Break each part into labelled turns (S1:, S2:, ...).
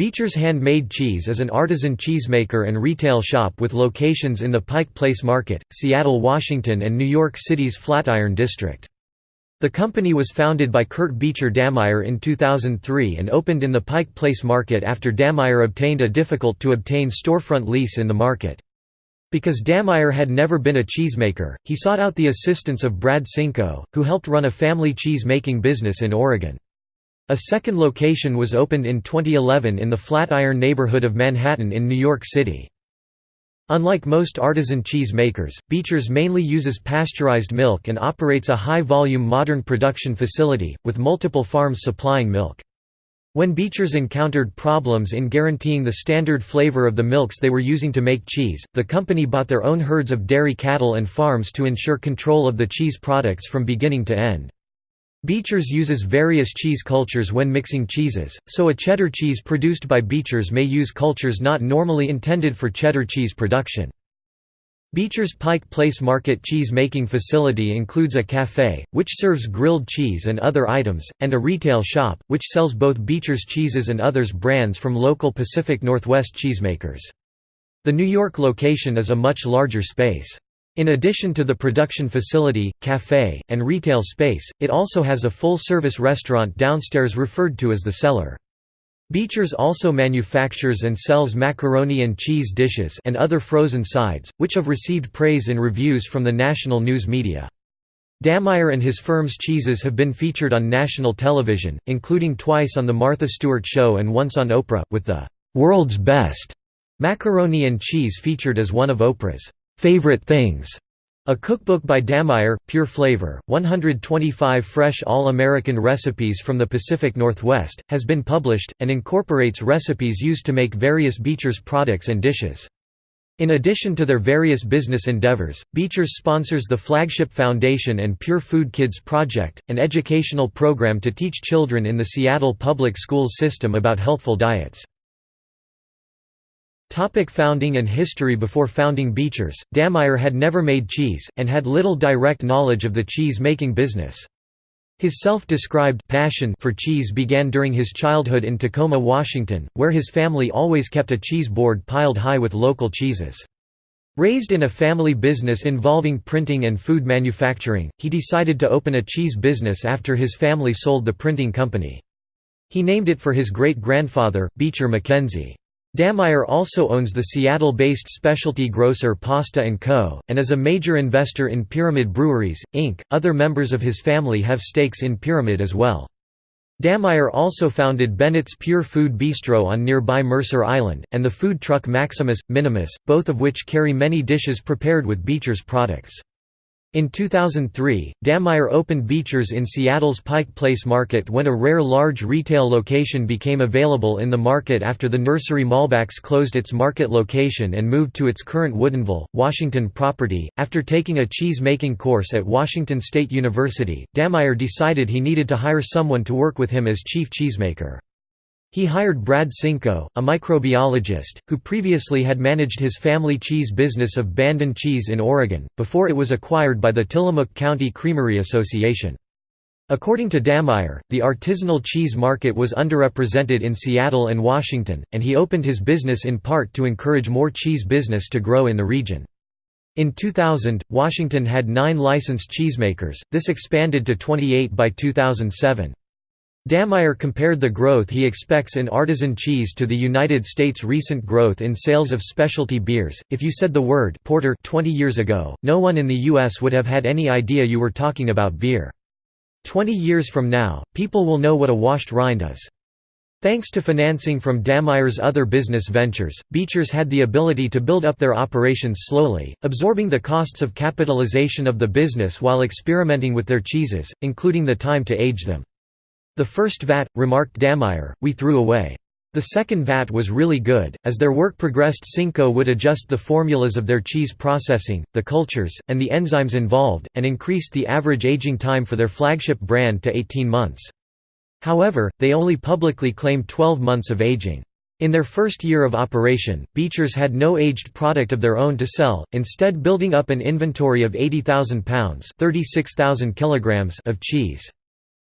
S1: Beecher's Handmade Cheese is an artisan cheesemaker and retail shop with locations in the Pike Place Market, Seattle, Washington and New York City's Flatiron District. The company was founded by Kurt Beecher Dammeier in 2003 and opened in the Pike Place Market after Dammeier obtained a difficult-to-obtain storefront lease in the market. Because Dammeier had never been a cheesemaker, he sought out the assistance of Brad Sinko, who helped run a family cheese-making business in Oregon. A second location was opened in 2011 in the Flatiron neighborhood of Manhattan in New York City. Unlike most artisan cheese makers, Beecher's mainly uses pasteurized milk and operates a high-volume modern production facility, with multiple farms supplying milk. When Beecher's encountered problems in guaranteeing the standard flavor of the milks they were using to make cheese, the company bought their own herds of dairy cattle and farms to ensure control of the cheese products from beginning to end. Beecher's uses various cheese cultures when mixing cheeses, so a cheddar cheese produced by Beecher's may use cultures not normally intended for cheddar cheese production. Beecher's Pike Place Market cheese-making facility includes a café, which serves grilled cheese and other items, and a retail shop, which sells both Beecher's cheeses and others brands from local Pacific Northwest cheesemakers. The New York location is a much larger space. In addition to the production facility, café, and retail space, it also has a full-service restaurant downstairs referred to as the cellar. Beecher's also manufactures and sells macaroni and cheese dishes and other frozen sides, which have received praise in reviews from the national news media. Dammeier and his firm's cheeses have been featured on national television, including twice on The Martha Stewart Show and once on Oprah, with the "'World's Best' macaroni and cheese featured as one of Oprah's Favorite Things, a cookbook by Dammeier, Pure Flavor, 125 fresh all-American recipes from the Pacific Northwest, has been published, and incorporates recipes used to make various Beecher's products and dishes. In addition to their various business endeavors, Beecher's sponsors the Flagship Foundation and Pure Food Kids Project, an educational program to teach children in the Seattle public schools system about healthful diets. Topic founding and history Before founding Beecher's, Dammeier had never made cheese, and had little direct knowledge of the cheese-making business. His self-described passion for cheese began during his childhood in Tacoma, Washington, where his family always kept a cheese board piled high with local cheeses. Raised in a family business involving printing and food manufacturing, he decided to open a cheese business after his family sold the printing company. He named it for his great-grandfather, Beecher Mackenzie. Dammeier also owns the Seattle-based specialty grocer Pasta & Co., and is a major investor in Pyramid Breweries, Inc. Other members of his family have stakes in Pyramid as well. Dammeier also founded Bennett's Pure Food Bistro on nearby Mercer Island, and the food truck Maximus, Minimus, both of which carry many dishes prepared with Beecher's products. In 2003, Dammeier opened Beecher's in Seattle's Pike Place Market when a rare large retail location became available in the market after the Nursery Molbak's closed its market location and moved to its current Woodinville, Washington property. After taking a cheese making course at Washington State University, Dammeier decided he needed to hire someone to work with him as chief cheesemaker. He hired Brad Sinko, a microbiologist, who previously had managed his family cheese business of Bandon Cheese in Oregon, before it was acquired by the Tillamook County Creamery Association. According to Dammeier, the artisanal cheese market was underrepresented in Seattle and Washington, and he opened his business in part to encourage more cheese business to grow in the region. In 2000, Washington had nine licensed cheesemakers, this expanded to 28 by 2007. Dammeier compared the growth he expects in artisan cheese to the United States' recent growth in sales of specialty beers. If you said the word porter 20 years ago, no one in the US would have had any idea you were talking about beer. 20 years from now, people will know what a washed rind is. Thanks to financing from Dammeier's other business ventures, Beecher's had the ability to build up their operations slowly, absorbing the costs of capitalization of the business while experimenting with their cheeses, including the time to age them. The first vat, remarked Dammeier, we threw away. The second vat was really good. As their work progressed, Sinko would adjust the formulas of their cheese processing, the cultures, and the enzymes involved, and increased the average aging time for their flagship brand to 18 months. However, they only publicly claimed 12 months of aging. In their first year of operation, Beecher's had no aged product of their own to sell, instead building up an inventory of 80,000 pounds of cheese.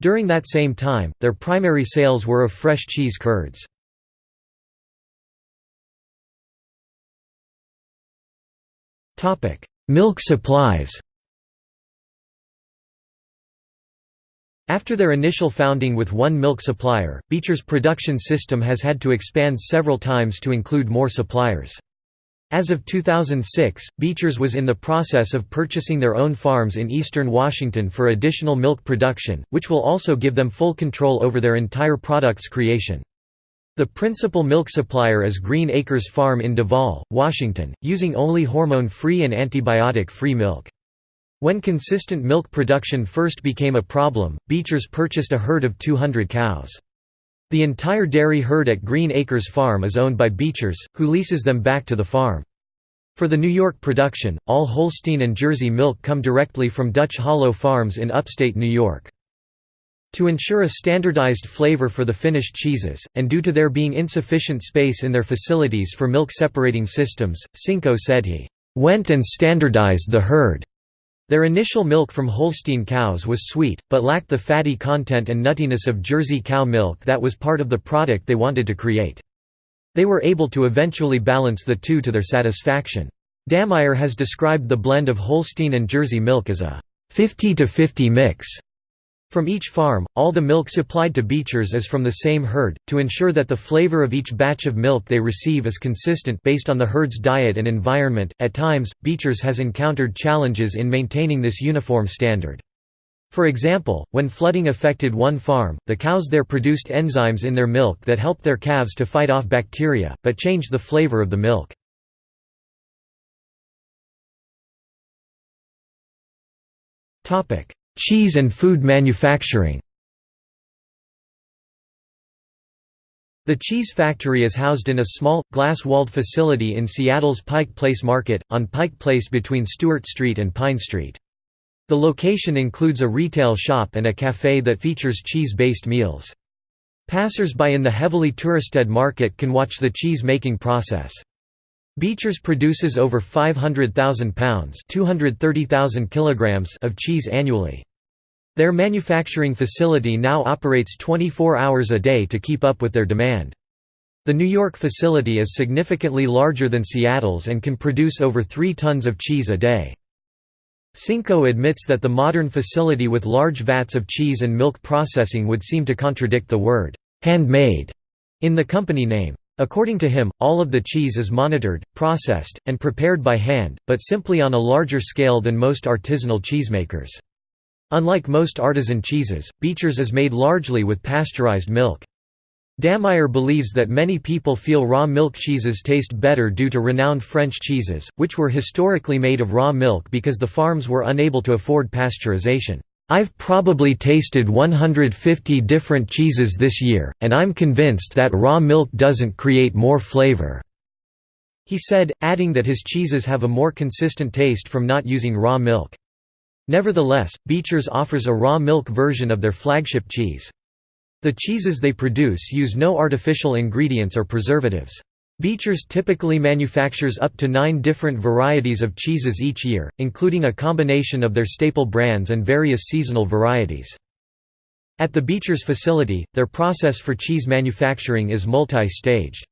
S1: During that same time, their primary sales were of fresh cheese curds. Milk supplies After their initial founding with one milk supplier, Beecher's production system has had to expand several times to include more suppliers. As of 2006, Beechers was in the process of purchasing their own farms in eastern Washington for additional milk production, which will also give them full control over their entire product's creation. The principal milk supplier is Green Acres Farm in Duvall, Washington, using only hormone-free and antibiotic-free milk. When consistent milk production first became a problem, Beechers purchased a herd of 200 cows. The entire dairy herd at Green Acres Farm is owned by Beechers, who leases them back to the farm. For the New York production, all Holstein and Jersey milk come directly from Dutch Hollow Farms in upstate New York. To ensure a standardized flavor for the finished cheeses, and due to there being insufficient space in their facilities for milk separating systems, Sinko said he, "...went and standardized the herd." Their initial milk from Holstein cows was sweet, but lacked the fatty content and nuttiness of Jersey cow milk that was part of the product they wanted to create. They were able to eventually balance the two to their satisfaction. Dammeier has described the blend of Holstein and Jersey milk as a 50 to 50 mix. From each farm, all the milk supplied to Beechers is from the same herd, to ensure that the flavor of each batch of milk they receive is consistent based on the herd's diet and environment. At times, Beechers has encountered challenges in maintaining this uniform standard. For example, when flooding affected one farm, the cows there produced enzymes in their milk that helped their calves to fight off bacteria, but changed the flavor of the milk. Cheese and food manufacturing The cheese factory is housed in a small, glass-walled facility in Seattle's Pike Place Market, on Pike Place between Stewart Street and Pine Street. The location includes a retail shop and a café that features cheese-based meals. Passers-by in the heavily touristed market can watch the cheese-making process. Beechers produces over 500,000 pounds kilograms of cheese annually. Their manufacturing facility now operates 24 hours a day to keep up with their demand. The New York facility is significantly larger than Seattle's and can produce over 3 tons of cheese a day. Sinko admits that the modern facility with large vats of cheese and milk processing would seem to contradict the word, "'handmade' in the company name. According to him, all of the cheese is monitored, processed, and prepared by hand, but simply on a larger scale than most artisanal cheesemakers. Unlike most artisan cheeses, Beecher's is made largely with pasteurized milk. Dammeier believes that many people feel raw milk cheeses taste better due to renowned French cheeses, which were historically made of raw milk because the farms were unable to afford pasteurization. I've probably tasted 150 different cheeses this year, and I'm convinced that raw milk doesn't create more flavor." He said, adding that his cheeses have a more consistent taste from not using raw milk. Nevertheless, Beechers offers a raw milk version of their flagship cheese. The cheeses they produce use no artificial ingredients or preservatives. Beechers typically manufactures up to nine different varieties of cheeses each year, including a combination of their staple brands and various seasonal varieties. At the Beechers facility, their process for cheese manufacturing is multi-staged.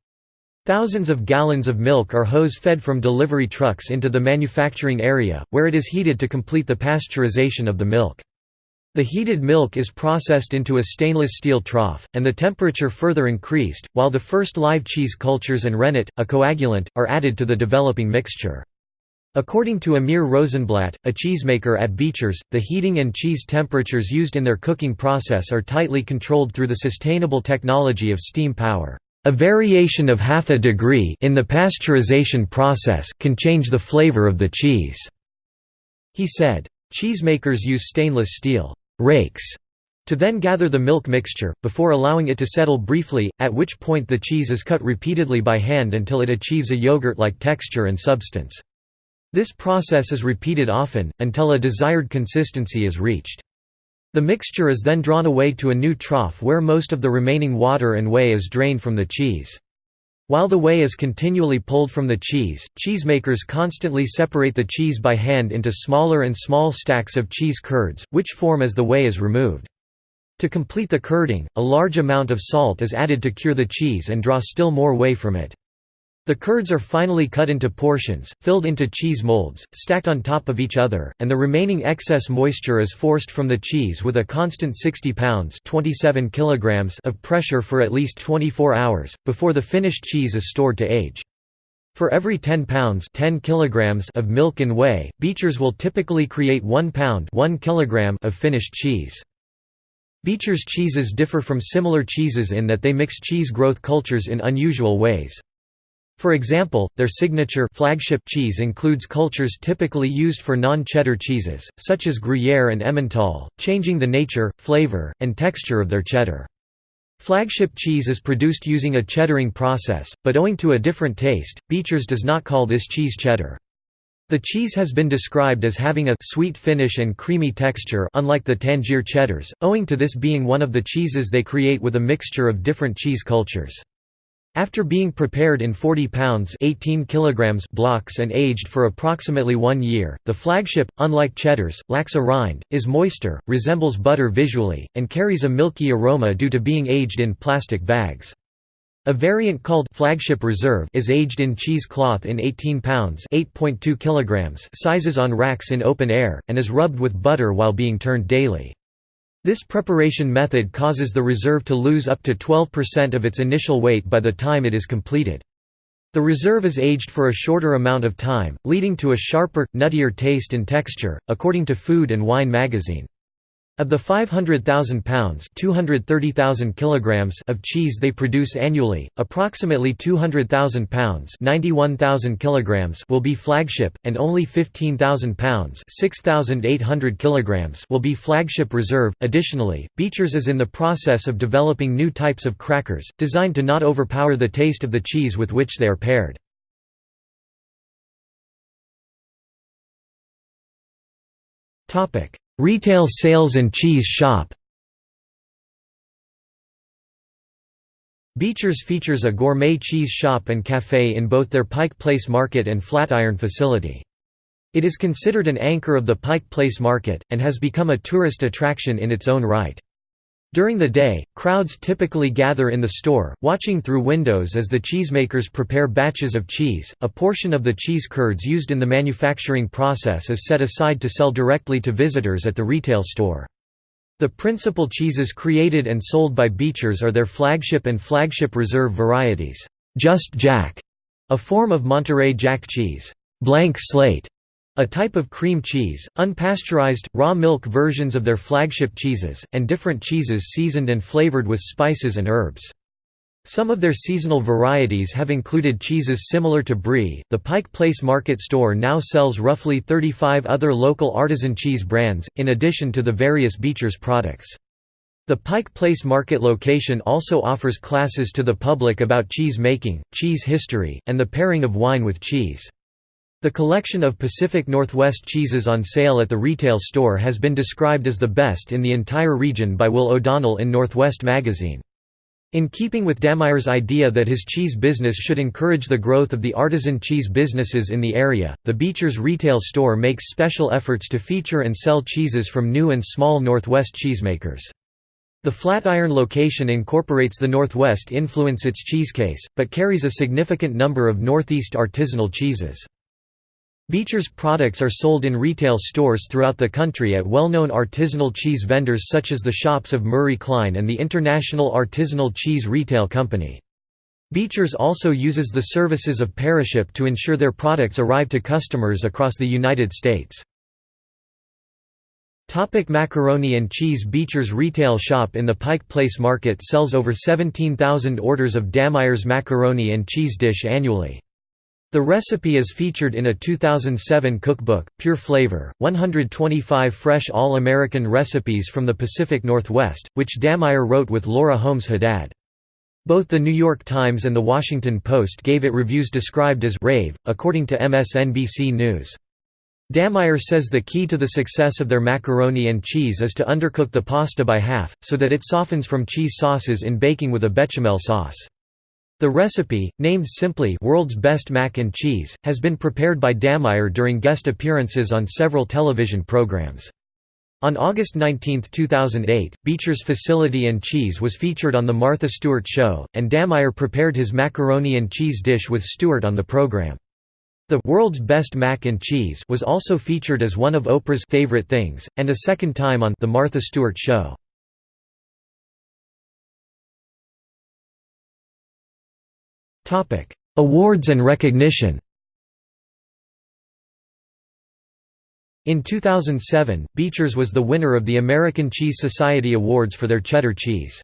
S1: Thousands of gallons of milk are hose-fed from delivery trucks into the manufacturing area, where it is heated to complete the pasteurization of the milk. The heated milk is processed into a stainless steel trough, and the temperature further increased, while the first live cheese cultures and rennet, a coagulant, are added to the developing mixture. According to Amir Rosenblatt, a cheesemaker at Beechers, the heating and cheese temperatures used in their cooking process are tightly controlled through the sustainable technology of steam power. A variation of half a degree in the pasteurization process can change the flavor of the cheese." He said. Cheesemakers use stainless steel rakes to then gather the milk mixture, before allowing it to settle briefly, at which point the cheese is cut repeatedly by hand until it achieves a yogurt-like texture and substance. This process is repeated often, until a desired consistency is reached. The mixture is then drawn away to a new trough where most of the remaining water and whey is drained from the cheese. While the whey is continually pulled from the cheese, cheesemakers constantly separate the cheese by hand into smaller and small stacks of cheese curds, which form as the whey is removed. To complete the curding, a large amount of salt is added to cure the cheese and draw still more whey from it. The curds are finally cut into portions, filled into cheese molds, stacked on top of each other, and the remaining excess moisture is forced from the cheese with a constant 60 pounds 27 kilograms of pressure for at least 24 hours, before the finished cheese is stored to age. For every 10 pounds 10 kilograms of milk and whey, Beechers will typically create 1 pound 1 kilogram of finished cheese. Beecher's cheeses differ from similar cheeses in that they mix cheese growth cultures in unusual ways. For example, their signature flagship cheese includes cultures typically used for non-cheddar cheeses, such as Gruyere and Emmental, changing the nature, flavor, and texture of their cheddar. Flagship cheese is produced using a cheddaring process, but owing to a different taste, Beecher's does not call this cheese cheddar. The cheese has been described as having a sweet finish and creamy texture unlike the Tangier cheddars, owing to this being one of the cheeses they create with a mixture of different cheese cultures. After being prepared in 40 pounds 18 kilograms blocks and aged for approximately one year, the flagship, unlike cheddars, lacks a rind, is moister, resembles butter visually, and carries a milky aroma due to being aged in plastic bags. A variant called Flagship Reserve is aged in cheese cloth in 18 pounds 8.2 kilograms sizes on racks in open air, and is rubbed with butter while being turned daily. This preparation method causes the reserve to lose up to 12% of its initial weight by the time it is completed. The reserve is aged for a shorter amount of time, leading to a sharper, nuttier taste and texture, according to Food and Wine magazine. Of the 500,000 pounds (230,000 kilograms) of cheese they produce annually, approximately 200,000 pounds (91,000 kilograms) will be flagship, and only 15,000 pounds (6,800 kilograms) will be flagship reserve. Additionally, Beechers is in the process of developing new types of crackers, designed to not overpower the taste of the cheese with which they are paired. Topic Retail sales and cheese shop Beechers features a gourmet cheese shop and café in both their Pike Place Market and Flatiron facility. It is considered an anchor of the Pike Place Market, and has become a tourist attraction in its own right. During the day, crowds typically gather in the store, watching through windows as the cheesemakers prepare batches of cheese. A portion of the cheese curds used in the manufacturing process is set aside to sell directly to visitors at the retail store. The principal cheeses created and sold by Beechers are their flagship and flagship reserve varieties. Just Jack, a form of Monterey Jack cheese, blank slate, a type of cream cheese, unpasteurized, raw milk versions of their flagship cheeses, and different cheeses seasoned and flavored with spices and herbs. Some of their seasonal varieties have included cheeses similar to brie. The Pike Place Market store now sells roughly 35 other local artisan cheese brands, in addition to the various Beechers products. The Pike Place Market location also offers classes to the public about cheese making, cheese history, and the pairing of wine with cheese. The collection of Pacific Northwest cheeses on sale at the retail store has been described as the best in the entire region by Will O'Donnell in Northwest magazine. In keeping with Dammeier's idea that his cheese business should encourage the growth of the artisan cheese businesses in the area, the Beechers retail store makes special efforts to feature and sell cheeses from new and small Northwest cheesemakers. The Flatiron location incorporates the Northwest influence its cheesecase, but carries a significant number of Northeast artisanal cheeses. Beecher's products are sold in retail stores throughout the country at well-known artisanal cheese vendors such as the shops of Murray Klein and the International Artisanal Cheese Retail Company. Beechers also uses the services of Paraship to ensure their products arrive to customers across the United States. Topic macaroni and cheese Beechers retail shop in the Pike Place Market sells over 17,000 orders of Dammeier's macaroni and cheese dish annually. The recipe is featured in a 2007 cookbook, Pure Flavor, 125 fresh All-American recipes from the Pacific Northwest, which Dammeier wrote with Laura Holmes Haddad. Both The New York Times and The Washington Post gave it reviews described as «rave», according to MSNBC News. Dammeier says the key to the success of their macaroni and cheese is to undercook the pasta by half, so that it softens from cheese sauces in baking with a bechamel sauce. The recipe, named simply World's Best Mac and Cheese, has been prepared by Dammeier during guest appearances on several television programs. On August 19, 2008, Beecher's facility and cheese was featured on The Martha Stewart Show, and Dammeier prepared his macaroni and cheese dish with Stewart on the program. The World's Best Mac and Cheese was also featured as one of Oprah's favorite things, and a second time on The Martha Stewart Show. Awards and recognition In 2007, Beecher's was the winner of the American Cheese Society Awards for their cheddar cheese.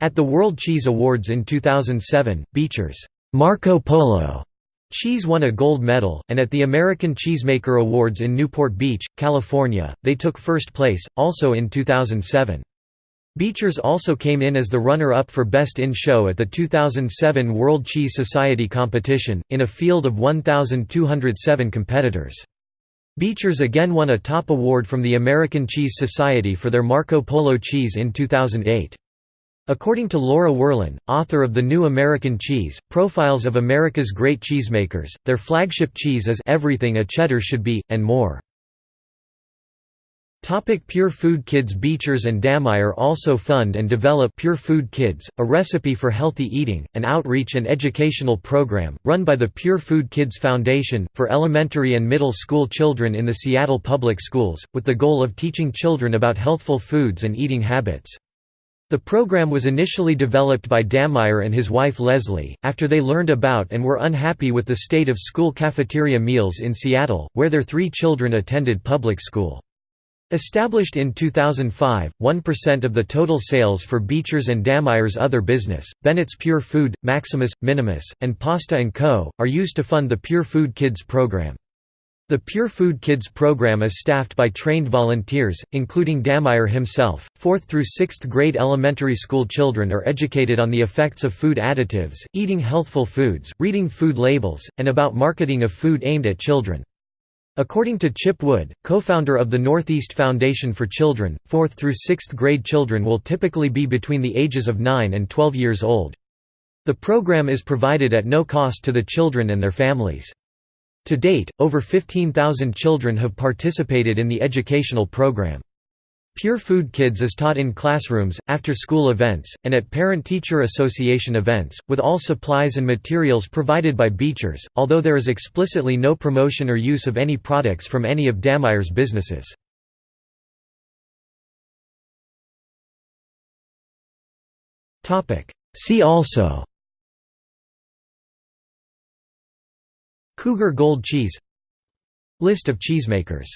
S1: At the World Cheese Awards in 2007, Beecher's Marco Polo cheese won a gold medal, and at the American Cheesemaker Awards in Newport Beach, California, they took first place, also in 2007. Beecher's also came in as the runner-up for Best in Show at the 2007 World Cheese Society competition, in a field of 1,207 competitors. Beecher's again won a top award from the American Cheese Society for their Marco Polo cheese in 2008. According to Laura Werlin, author of The New American Cheese, Profiles of America's Great Cheesemakers, their flagship cheese is everything a cheddar should be, and more. Topic Pure Food Kids Beecher's and Dammeier also fund and develop Pure Food Kids, a recipe for healthy eating, an outreach and educational program, run by the Pure Food Kids Foundation, for elementary and middle school children in the Seattle Public Schools, with the goal of teaching children about healthful foods and eating habits. The program was initially developed by Dammeier and his wife Leslie, after they learned about and were unhappy with the state of school cafeteria meals in Seattle, where their three children attended public school. Established in 2005, 1% of the total sales for Beecher's and Dammeier's other business, Bennett's Pure Food, Maximus, Minimus, and Pasta & Co., are used to fund the Pure Food Kids program. The Pure Food Kids program is staffed by trained volunteers, including Dammeier himself. Fourth through sixth grade elementary school children are educated on the effects of food additives, eating healthful foods, reading food labels, and about marketing of food aimed at children. According to Chip Wood, co-founder of the Northeast Foundation for Children, 4th through 6th grade children will typically be between the ages of 9 and 12 years old. The program is provided at no cost to the children and their families. To date, over 15,000 children have participated in the educational program. Pure Food Kids is taught in classrooms, after-school events, and at Parent-Teacher Association events, with all supplies and materials provided by Beechers, although there is explicitly no promotion or use of any products from any of Dammeier's businesses. See also Cougar Gold cheese List of cheesemakers